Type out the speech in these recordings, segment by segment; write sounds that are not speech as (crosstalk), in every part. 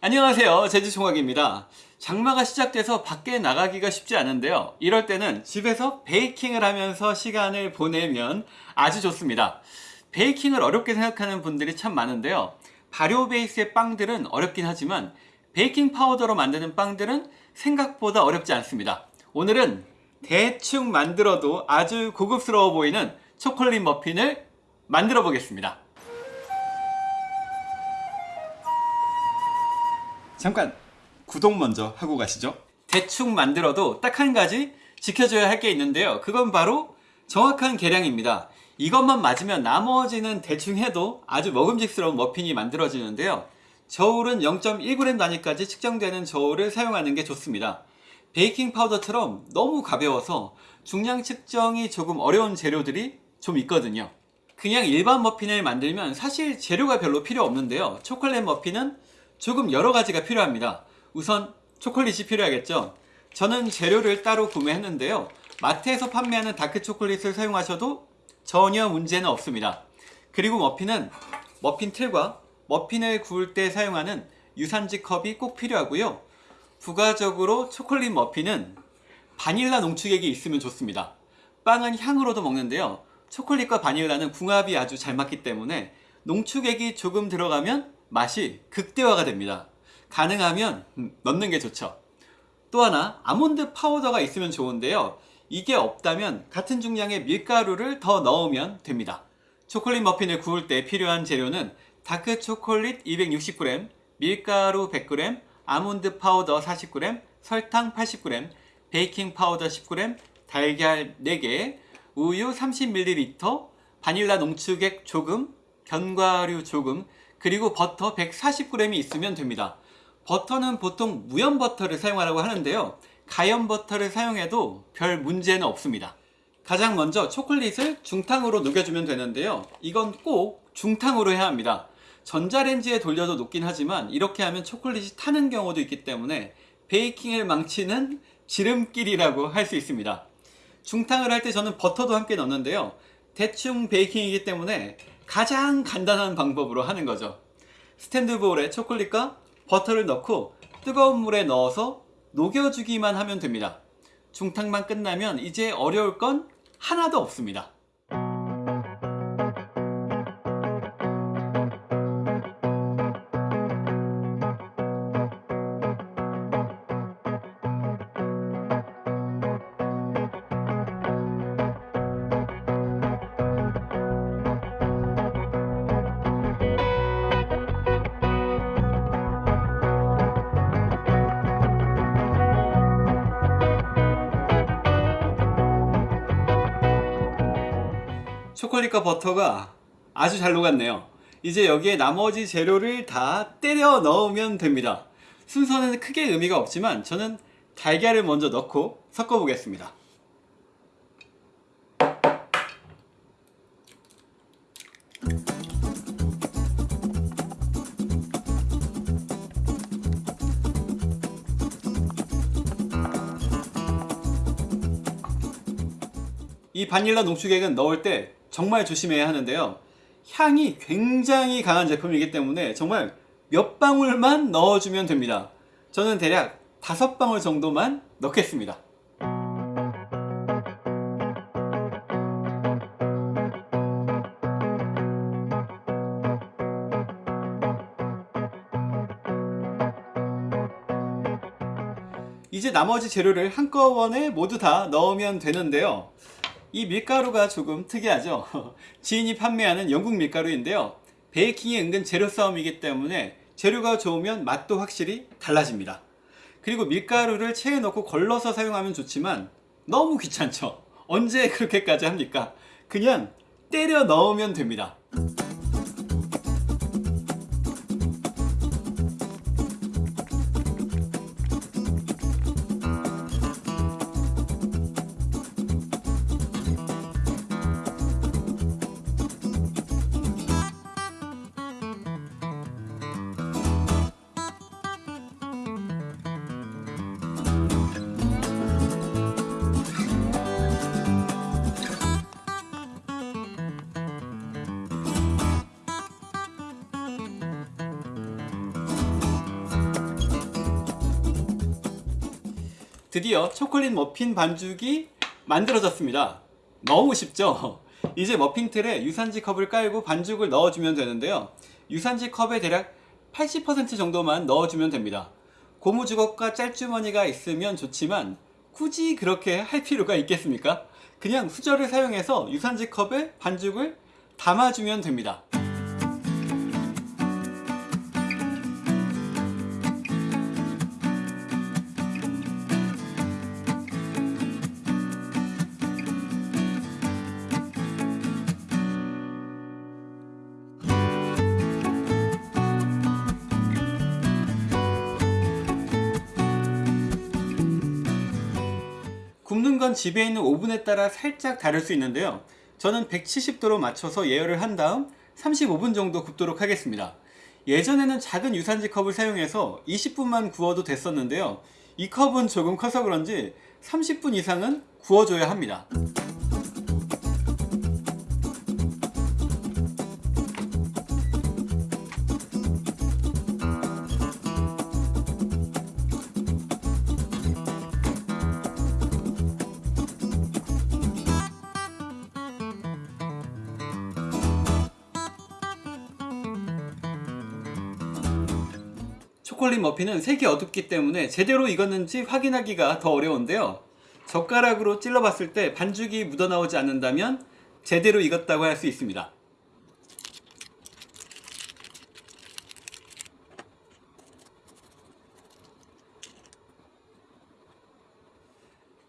안녕하세요. 제주총각입니다. 장마가 시작돼서 밖에 나가기가 쉽지 않은데요. 이럴 때는 집에서 베이킹을 하면서 시간을 보내면 아주 좋습니다. 베이킹을 어렵게 생각하는 분들이 참 많은데요. 발효 베이스의 빵들은 어렵긴 하지만 베이킹 파우더로 만드는 빵들은 생각보다 어렵지 않습니다. 오늘은 대충 만들어도 아주 고급스러워 보이는 초콜릿 머핀을 만들어 보겠습니다 잠깐 구독 먼저 하고 가시죠. 대충 만들어도 딱 한 가지 지켜줘야 할 게 있는데요. 그건 바로 정확한 계량입니다. 이것만 맞으면 나머지는 대충 해도 아주 먹음직스러운 머핀이 만들어지는데요. 저울은 0.1g 단위까지 측정되는 저울을 사용하는 게 좋습니다. 베이킹 파우더처럼 너무 가벼워서 중량 측정이 조금 어려운 재료들이 좀 있거든요. 그냥 일반 머핀을 만들면 사실 재료가 별로 필요 없는데요. 초콜릿 머핀은 조금 여러 가지가 필요합니다. 우선 초콜릿이 필요하겠죠? 저는 재료를 따로 구매했는데요. 마트에서 판매하는 다크 초콜릿을 사용하셔도 전혀 문제는 없습니다. 그리고 머핀은 머핀 틀과 머핀을 구울 때 사용하는 유산지 컵이 꼭 필요하고요. 부가적으로 초콜릿 머핀은 바닐라 농축액이 있으면 좋습니다. 빵은 향으로도 먹는데요. 초콜릿과 바닐라는 궁합이 아주 잘 맞기 때문에 농축액이 조금 들어가면 맛이 극대화가 됩니다. 가능하면 음, 넣는 게 좋죠. 또 하나 아몬드 파우더가 있으면 좋은데요. 이게 없다면 같은 중량의 밀가루를 더 넣으면 됩니다. 초콜릿 머핀을 구울 때 필요한 재료는 다크 초콜릿 260g, 밀가루 100g, 아몬드 파우더 40g, 설탕 80g, 베이킹 파우더 10g, 달걀 4개, 우유 30ml, 바닐라 농축액 조금, 견과류 조금, 그리고 버터 140g이 있으면 됩니다. 버터는 보통 무염 버터를 사용하라고 하는데요. 가염 버터를 사용해도 별 문제는 없습니다. 가장 먼저 초콜릿을 중탕으로 녹여주면 되는데요. 이건 꼭 중탕으로 해야 합니다. 전자레인지에 돌려도 녹긴 하지만 이렇게 하면 초콜릿이 타는 경우도 있기 때문에 베이킹을 망치는 지름길이라고 할 수 있습니다. 중탕을 할 때 저는 버터도 함께 넣는데요. 대충 베이킹이기 때문에 가장 간단한 방법으로 하는 거죠. 스탠드볼에 초콜릿과 버터를 넣고 뜨거운 물에 넣어서 녹여주기만 하면 됩니다. 중탕만 끝나면 이제 어려울 건 하나도 없습니다 초콜릿과 버터가 아주 잘 녹았네요. 이제 여기에 나머지 재료를 다 때려 넣으면 됩니다. 순서는 크게 의미가 없지만 저는 달걀을 먼저 넣고 섞어 보겠습니다. 이 바닐라 농축액은 넣을 때 정말 조심해야 하는데요. 향이 굉장히 강한 제품이기 때문에 정말 몇 방울만 넣어주면 됩니다. 저는 대략 다섯 방울 정도만 넣겠습니다. 이제 나머지 재료를 한꺼번에 모두 다 넣으면 되는데요 이 밀가루가 조금 특이하죠? (laughs) 지인이 판매하는 영국 밀가루인데요. 베이킹이 은근 재료 싸움이기 때문에 재료가 좋으면 맛도 확실히 달라집니다. 그리고 밀가루를 체에 넣고 걸러서 사용하면 좋지만 너무 귀찮죠? 언제 그렇게까지 합니까? 그냥 때려 넣으면 됩니다 드디어 초콜릿 머핀 반죽이 만들어졌습니다. 너무 쉽죠? (laughs) 이제 머핀 틀에 유산지 컵을 깔고 반죽을 넣어주면 되는데요. 유산지 컵에 대략 80% 정도만 넣어주면 됩니다. 고무주걱과 짤주머니가 있으면 좋지만 굳이 그렇게 할 필요가 있겠습니까? 그냥 수저를 사용해서 유산지 컵에 반죽을 담아주면 됩니다. 굽는 건 집에 있는 오븐에 따라 살짝 다를 수 있는데요. 저는 170도로 맞춰서 예열을 한 다음 35분 정도 굽도록 하겠습니다. 예전에는 작은 유산지 컵을 사용해서 20분만 구워도 됐었는데요. 이 컵은 조금 커서 그런지 30분 이상은 구워줘야 합니다. 콜릿 머핀은 색이 어둡기 때문에 제대로 익었는지 확인하기가 더 어려운데요. 젓가락으로 찔러봤을 때 반죽이 묻어나오지 않는다면 제대로 익었다고 할 수 있습니다.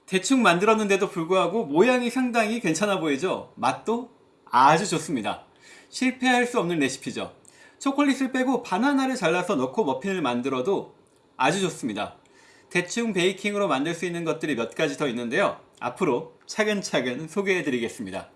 대충 만들었는데도 불구하고 모양이 상당히 괜찮아 보이죠? 맛도 아주 좋습니다. 실패할 수 없는 레시피죠. 초콜릿을 빼고 바나나를 잘라서 넣고 머핀을 만들어도 아주 좋습니다. 대충 베이킹으로 만들 수 있는 것들이 몇 가지 더 있는데요. 앞으로 차근차근 소개해 드리겠습니다.